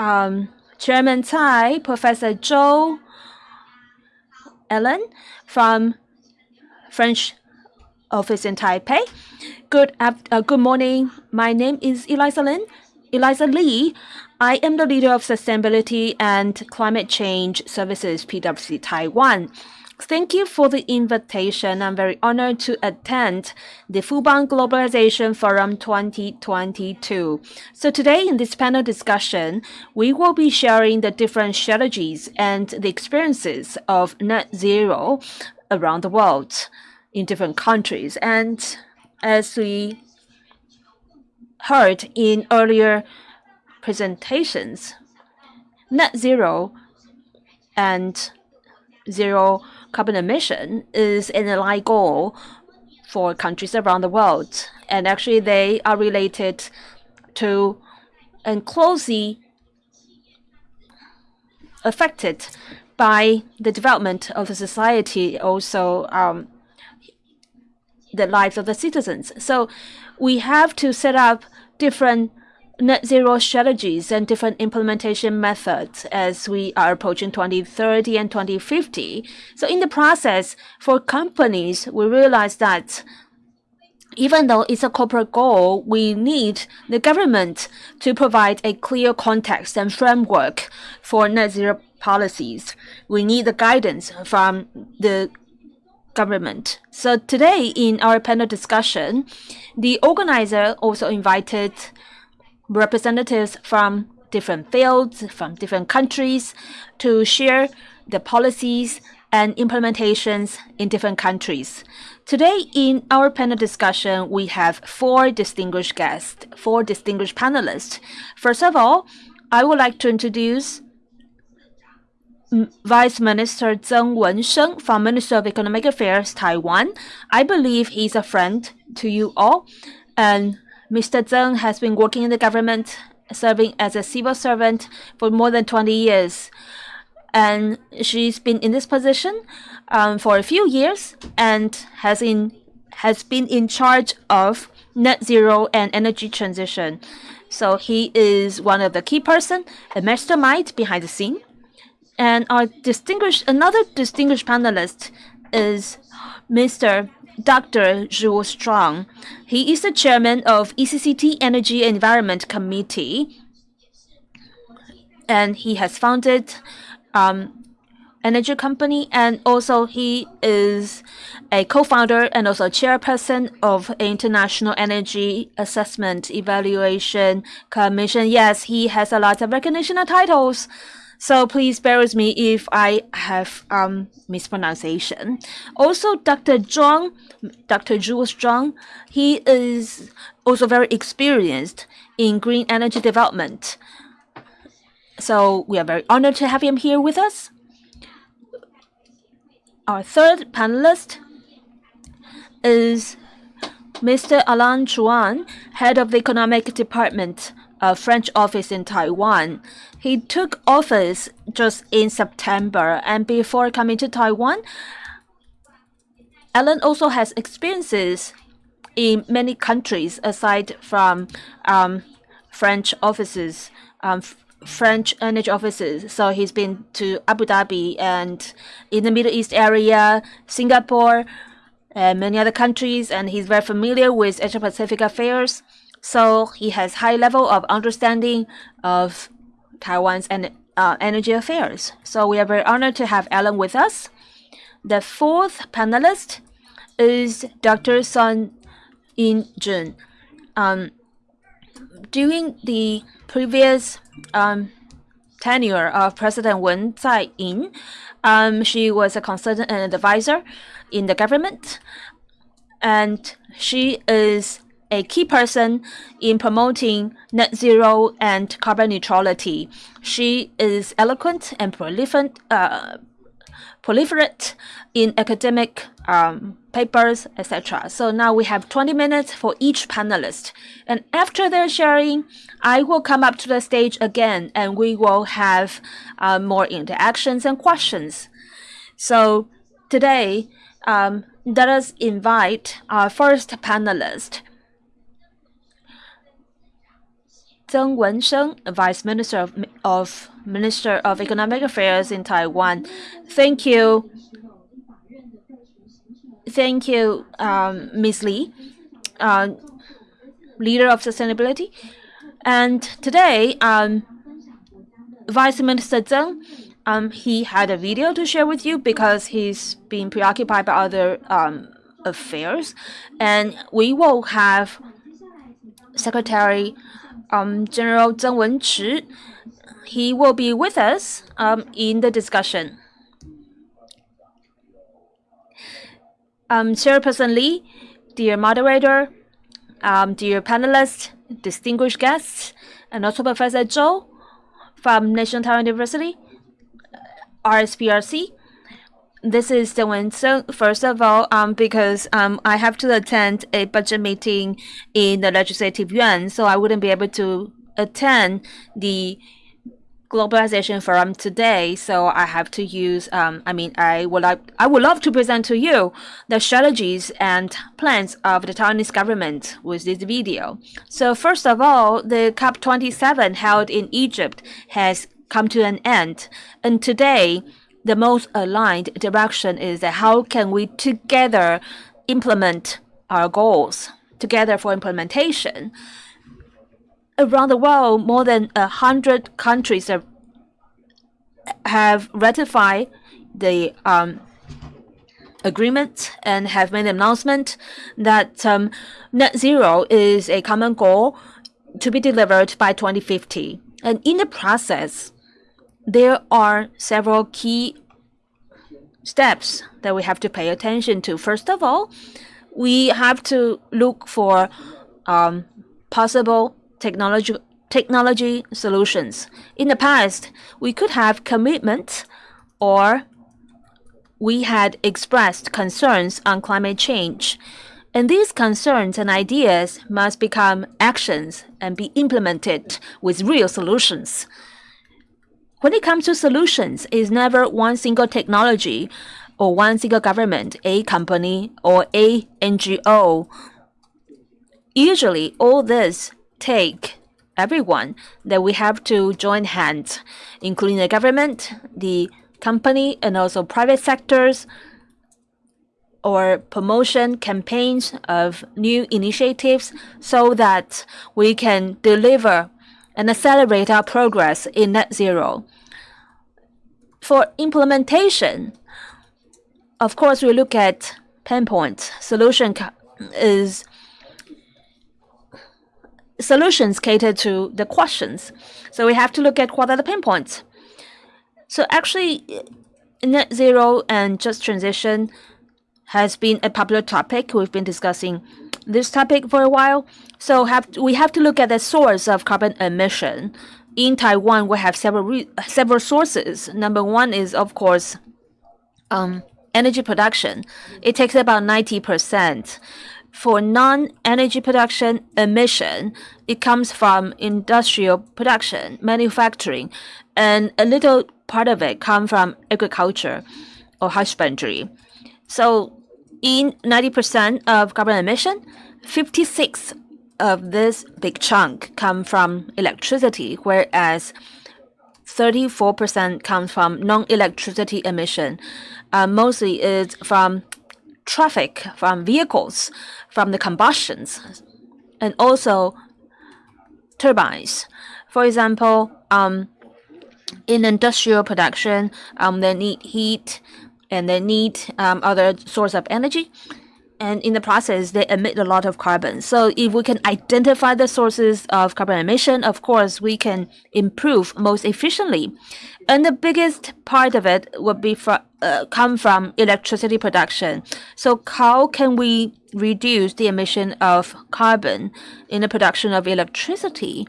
um, Chairman Tsai, Professor Zhou, Ellen from French office in Taipei. Good, uh, good morning. My name is Eliza Lin. Eliza Lee. I am the leader of Sustainability and Climate Change Services, PwC Taiwan. Thank you for the invitation. I'm very honored to attend the Fubon Globalization Forum 2022. So today in this panel discussion, we will be sharing the different strategies and the experiences of net zero around the world in different countries. And as we heard in earlier presentations, net zero and zero carbon emission is an aligned goal for countries around the world. And actually, they are related to and closely affected by the development of the society, also um, the lives of the citizens. So we have to set up different net zero strategies and different implementation methods as we are approaching 2030 and 2050. So in the process, for companies, we realize that even though it's a corporate goal, we need the government to provide a clear context and framework for net zero policies. We need the guidance from the government. So today in our panel discussion, the organizer also invited representatives from different fields, from different countries to share the policies and implementations in different countries. Today, in our panel discussion, we have four distinguished guests, four distinguished panelists. First of all, I would like to introduce Vice Minister Zeng Wensheng from Ministry of Economic Affairs, Taiwan. I believe he's a friend to you all. And Mr. Zeng has been working in the government, serving as a civil servant for more than 20 years. And she's been in this position um, for a few years and has in has been in charge of net zero and energy transition. So he is one of the key person, a mastermind behind the scene. And our distinguished another distinguished panelist is Mr. Dr. Zhu Strong. He is the chairman of ECCT Energy Environment Committee, and he has founded um, energy company and also he is a co-founder and also chairperson of international energy assessment evaluation commission yes he has a lot of recognition and titles so please bear with me if I have um, mispronunciation. Also, Dr. Zhuang, Dr. Jules Zhuang, he is also very experienced in green energy development. So we are very honored to have him here with us. Our third panelist is Mr. Alan Chuan, head of the economic department a French office in Taiwan. He took office just in September, and before coming to Taiwan, Alan also has experiences in many countries aside from um, French offices, um, French energy offices. So he's been to Abu Dhabi and in the Middle East area, Singapore, and many other countries, and he's very familiar with Asia Pacific affairs. So he has high level of understanding of Taiwan's en uh, energy affairs. So we are very honored to have Alan with us. The fourth panelist is Dr. Sun In Jun. Um, during the previous um, tenure of President Wen Tsai-in, um, she was a consultant and advisor in the government, and she is a key person in promoting net zero and carbon neutrality. She is eloquent and prolific, uh, proliferate in academic um, papers, etc. So now we have 20 minutes for each panelist. And after their sharing, I will come up to the stage again and we will have uh, more interactions and questions. So today, um, let us invite our first panelist, Zheng Wensheng, Vice Minister of, of Minister of Economic Affairs in Taiwan. Thank you. Thank you, um, Ms. Li, uh, leader of sustainability. And today, um, Vice Minister Zheng, um, he had a video to share with you because he's been preoccupied by other um, affairs. And we will have Secretary um, General Zheng Wenchi. He will be with us um, in the discussion. Um, Chairperson Li, dear moderator, um, dear panelists, distinguished guests, and also Professor Zhou from National Taiwan University, RSPRC. This is the one. So first of all, um, because um, I have to attend a budget meeting in the Legislative Yuan, so I wouldn't be able to attend the globalization forum today. So i have to use um, i mean i would like i would love to present to you the strategies and plans of the taiwanese government with this video. So first of all the cop 27 held in egypt has come to an end. And today the most aligned direction is that how can we together implement our goals together for implementation around the world, more than a hundred countries have, have ratified the um, agreement and have made an announcement that um, net zero is a common goal to be delivered by 2050. And in the process, there are several key steps that we have to pay attention to. First of all, we have to look for um, possible technology technology solutions. In the past, we could have commitment or we had expressed concerns on climate change. And these concerns and ideas must become actions and be implemented with real solutions. When it comes to solutions, it's never one single technology or one single government, a company, or a NGO. Usually, all this take everyone that we have to join hands, including the government, the company, and also private sectors, or promotion campaigns of new initiatives so that we can deliver and accelerate our progress in net zero. For implementation, of course, we look at pain points. Solution is solutions cater to the questions. So we have to look at what are the pain points. So actually, net zero and just transition has been a popular topic. We've been discussing this topic for a while. So have we have to look at the source of carbon emission. In Taiwan, we have several several sources. Number one is of course um, energy production. It takes about ninety percent for non-energy production emission, it comes from industrial production, manufacturing, and a little part of it comes from agriculture or husbandry. So in 90% of carbon emission, 56 of this big chunk come from electricity, whereas 34% comes from non-electricity emission. Uh, mostly it's from traffic, from vehicles, from the combustions and also turbines. For example, um, in industrial production, um, they need heat and they need um, other source of energy. And in the process, they emit a lot of carbon. So if we can identify the sources of carbon emission, of course, we can improve most efficiently. And the biggest part of it would be from, uh, come from electricity production. So how can we reduce the emission of carbon in the production of electricity?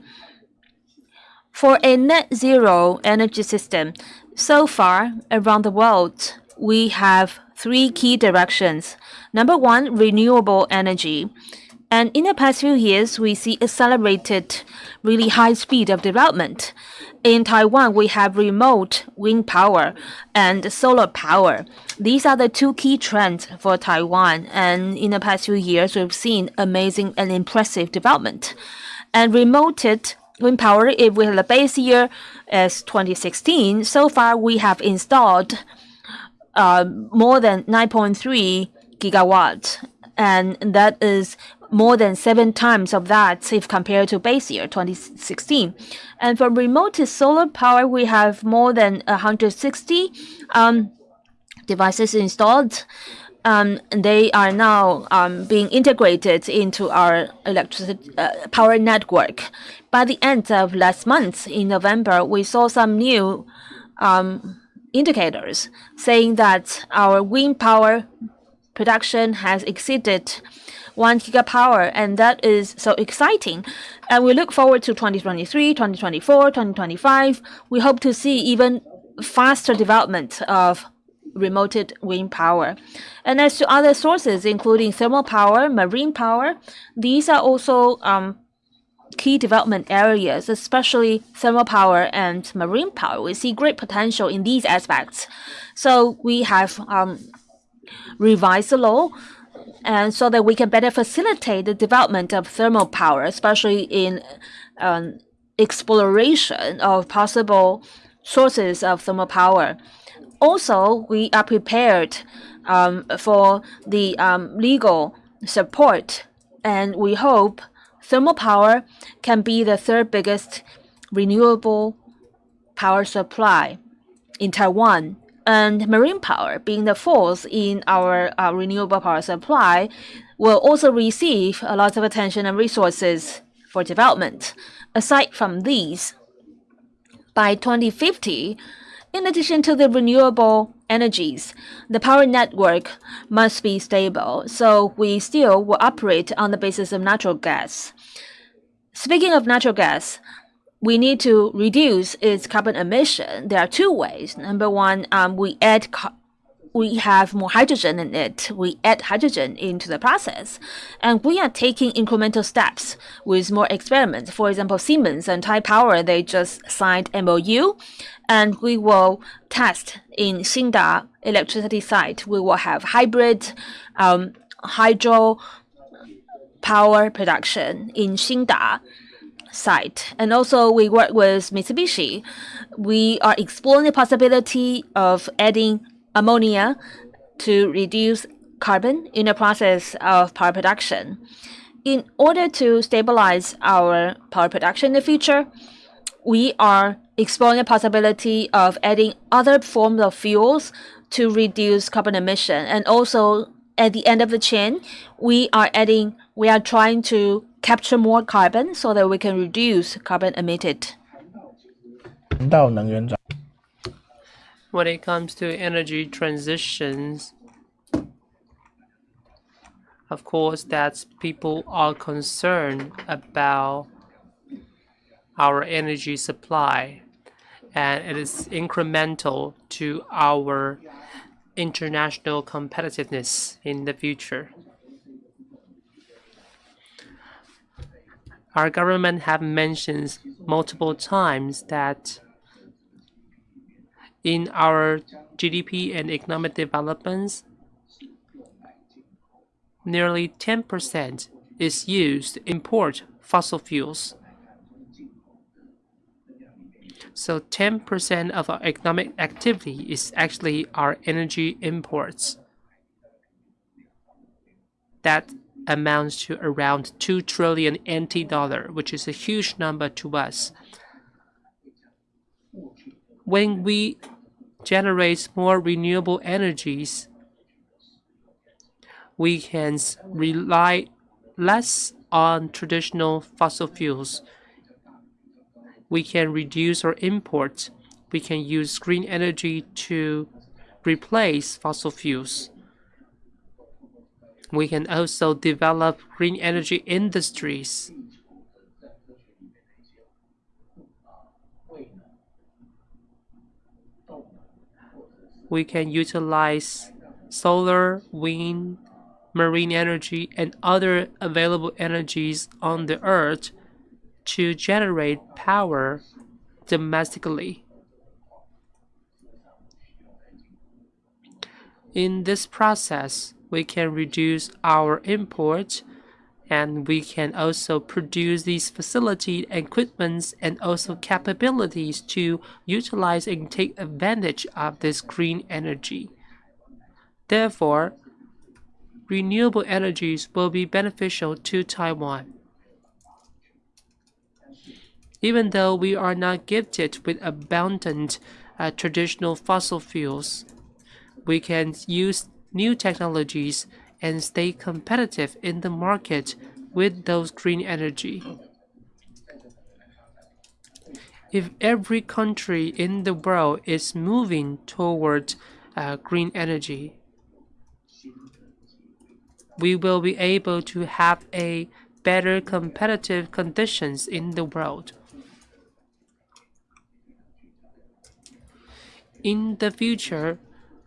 For a net zero energy system, so far around the world, we have three key directions. Number one, renewable energy. And in the past few years, we see accelerated, really high speed of development. In Taiwan, we have remote wind power and solar power. These are the two key trends for Taiwan. And in the past few years, we've seen amazing and impressive development. And remote wind power, if we have the base year as 2016, so far we have installed uh, more than 9.3 gigawatts, and that is more than seven times of that if compared to base year 2016. And for remote solar power, we have more than 160 um, devices installed. Um, they are now um, being integrated into our electricity uh, power network. By the end of last month, in November, we saw some new um, indicators saying that our wind power production has exceeded 1 gigapower, and that is so exciting. And we look forward to 2023, 2024, 2025. We hope to see even faster development of remote wind power. And as to other sources, including thermal power, marine power, these are also um, key development areas, especially thermal power and marine power. We see great potential in these aspects. So we have um, revised the law and so that we can better facilitate the development of thermal power, especially in um, exploration of possible sources of thermal power. Also, we are prepared um, for the um, legal support, and we hope thermal power can be the third biggest renewable power supply in Taiwan and marine power, being the fourth in our uh, renewable power supply, will also receive a lot of attention and resources for development. Aside from these, by 2050, in addition to the renewable energies, the power network must be stable, so we still will operate on the basis of natural gas. Speaking of natural gas, we need to reduce its carbon emission. There are two ways. Number one, um, we add we have more hydrogen in it. We add hydrogen into the process. And we are taking incremental steps with more experiments. For example, Siemens and Taipower, they just signed MOU. And we will test in Xingda electricity site. We will have hybrid um, hydro power production in Xingda site. And also we work with Mitsubishi. We are exploring the possibility of adding ammonia to reduce carbon in the process of power production. In order to stabilize our power production in the future, we are exploring the possibility of adding other forms of fuels to reduce carbon emission. And also at the end of the chain, we are adding, we are trying to capture more carbon so that we can reduce carbon emitted. When it comes to energy transitions, of course, that people are concerned about our energy supply and it is incremental to our international competitiveness in the future. Our government have mentioned multiple times that in our GDP and economic developments, nearly 10% is used to import fossil fuels. So 10% of our economic activity is actually our energy imports. That amounts to around 2 trillion NT dollar, which is a huge number to us. When we generate more renewable energies, we can rely less on traditional fossil fuels. We can reduce our imports. We can use green energy to replace fossil fuels. We can also develop green energy industries. We can utilize solar, wind, marine energy, and other available energies on the earth to generate power domestically. In this process, we can reduce our imports and we can also produce these facility equipments and also capabilities to utilize and take advantage of this green energy. Therefore, renewable energies will be beneficial to Taiwan. Even though we are not gifted with abundant uh, traditional fossil fuels, we can use new technologies and stay competitive in the market with those green energy. If every country in the world is moving toward uh, green energy, we will be able to have a better competitive conditions in the world. In the future,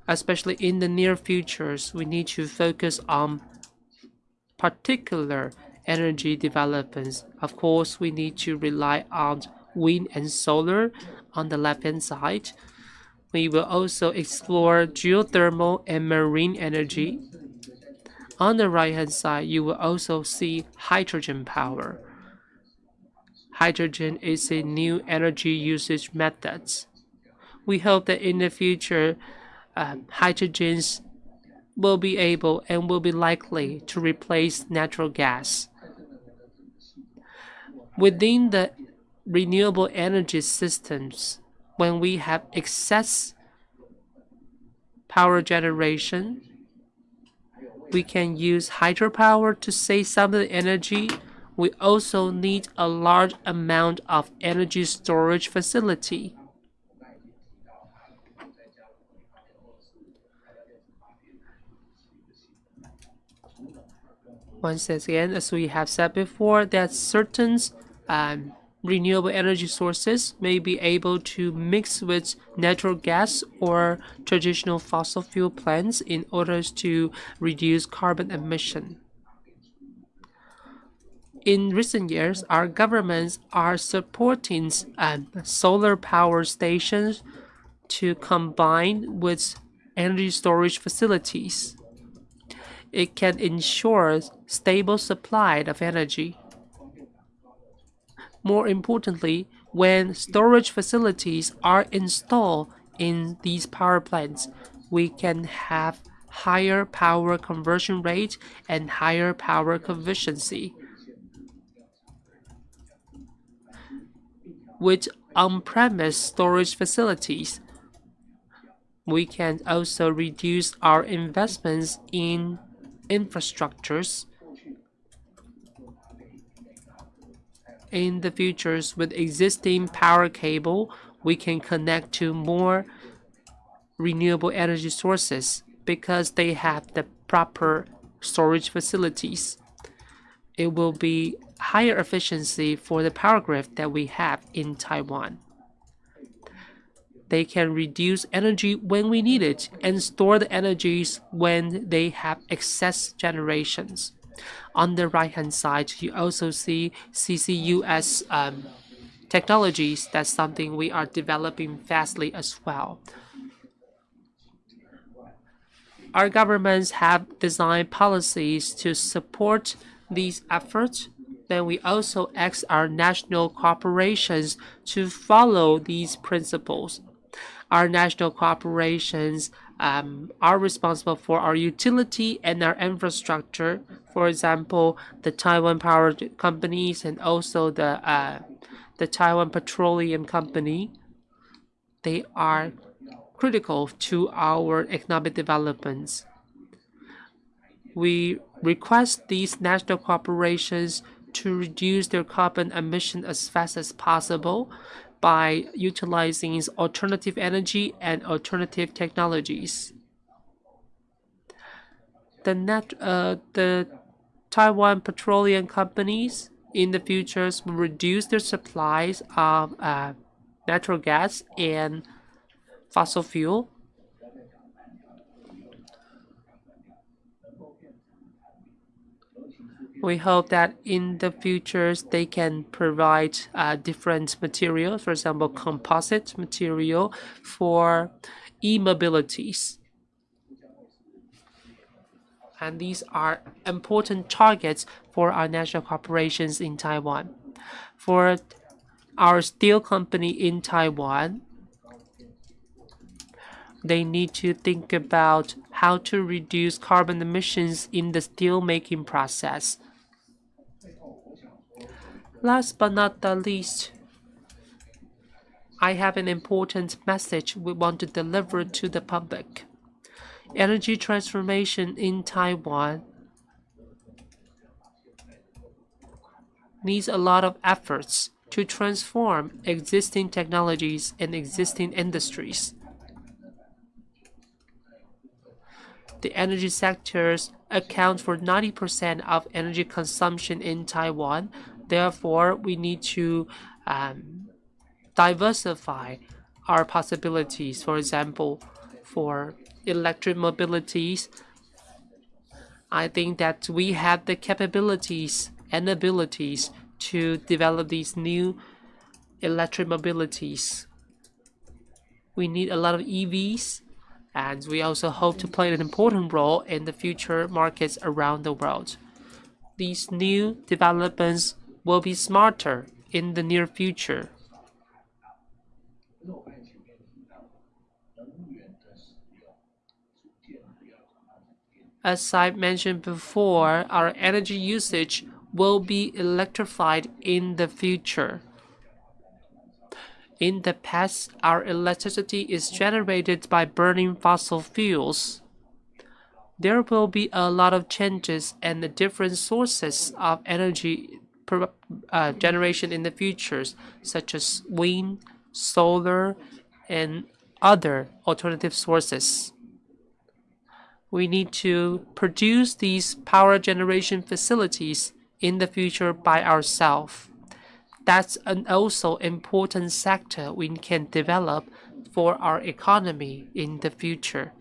especially in the near futures, we need to focus on particular energy developments. Of course, we need to rely on wind and solar on the left-hand side. We will also explore geothermal and marine energy. On the right-hand side, you will also see hydrogen power. Hydrogen is a new energy usage method. We hope that in the future, um, hydrogens will be able and will be likely to replace natural gas. Within the renewable energy systems, when we have excess power generation, we can use hydropower to save some of the energy. We also need a large amount of energy storage facility. Once again, as we have said before, that certain um, renewable energy sources may be able to mix with natural gas or traditional fossil fuel plants in order to reduce carbon emission. In recent years, our governments are supporting um, solar power stations to combine with energy storage facilities it can ensure stable supply of energy. More importantly, when storage facilities are installed in these power plants, we can have higher power conversion rate and higher power efficiency. With on-premise storage facilities, we can also reduce our investments in infrastructures in the futures. With existing power cable we can connect to more renewable energy sources because they have the proper storage facilities. It will be higher efficiency for the power grid that we have in Taiwan. They can reduce energy when we need it and store the energies when they have excess generations. On the right-hand side, you also see CCUS um, technologies. That's something we are developing fastly as well. Our governments have designed policies to support these efforts then we also ask our national corporations to follow these principles our national corporations um, are responsible for our utility and our infrastructure. For example, the Taiwan Power Companies and also the uh, the Taiwan Petroleum Company. They are critical to our economic developments. We request these national corporations to reduce their carbon emission as fast as possible by utilizing alternative energy and alternative technologies. The, net, uh, the Taiwan petroleum companies in the futures will reduce their supplies of uh, natural gas and fossil fuel we hope that in the futures they can provide uh, different materials, for example, composite material for e-mobilities. and these are important targets for our national corporations in Taiwan. For our steel company in Taiwan, they need to think about how to reduce carbon emissions in the steel making process. Last but not the least, I have an important message we want to deliver to the public. Energy transformation in Taiwan needs a lot of efforts to transform existing technologies and existing industries. the energy sectors account for 90% of energy consumption in Taiwan. Therefore, we need to um, diversify our possibilities. For example, for electric mobilities, I think that we have the capabilities and abilities to develop these new electric mobilities. We need a lot of EVs and we also hope to play an important role in the future markets around the world. These new developments will be smarter in the near future. As I mentioned before, our energy usage will be electrified in the future. In the past, our electricity is generated by burning fossil fuels. There will be a lot of changes and different sources of energy uh, generation in the future, such as wind, solar, and other alternative sources. We need to produce these power generation facilities in the future by ourselves that's an also important sector we can develop for our economy in the future.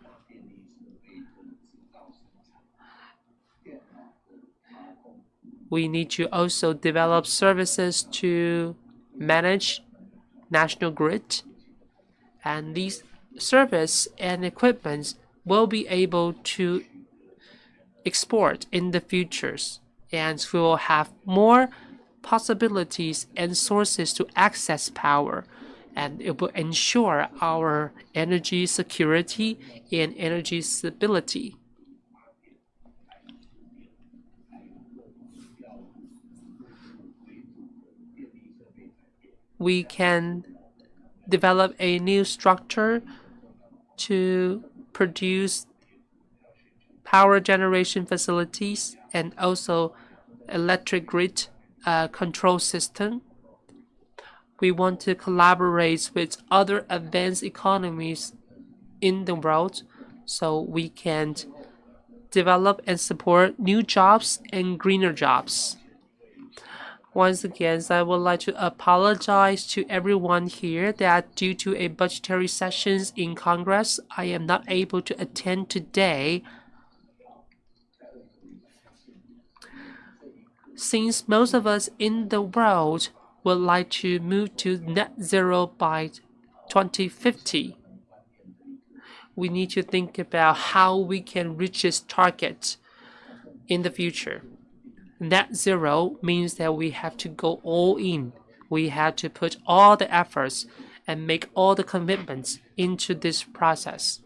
We need to also develop services to manage national grid. And these service and equipments will be able to export in the futures. And we will have more possibilities and sources to access power, and it will ensure our energy security and energy stability. We can develop a new structure to produce power generation facilities and also electric grid uh, control system. We want to collaborate with other advanced economies in the world so we can develop and support new jobs and greener jobs. Once again, I would like to apologize to everyone here that due to a budgetary sessions in Congress, I am not able to attend today. since most of us in the world would like to move to net zero by 2050, we need to think about how we can reach this target in the future. Net zero means that we have to go all in. We have to put all the efforts and make all the commitments into this process.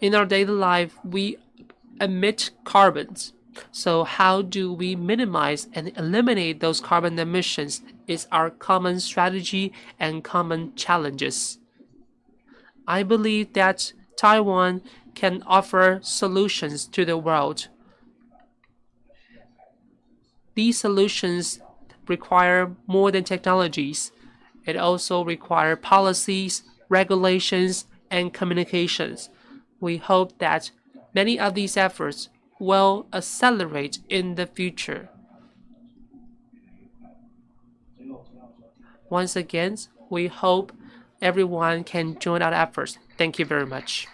in our daily life, we emit carbons. So how do we minimize and eliminate those carbon emissions is our common strategy and common challenges. I believe that Taiwan can offer solutions to the world. These solutions require more than technologies. It also requires policies, regulations, and communications we hope that many of these efforts will accelerate in the future. Once again, we hope everyone can join our efforts. Thank you very much.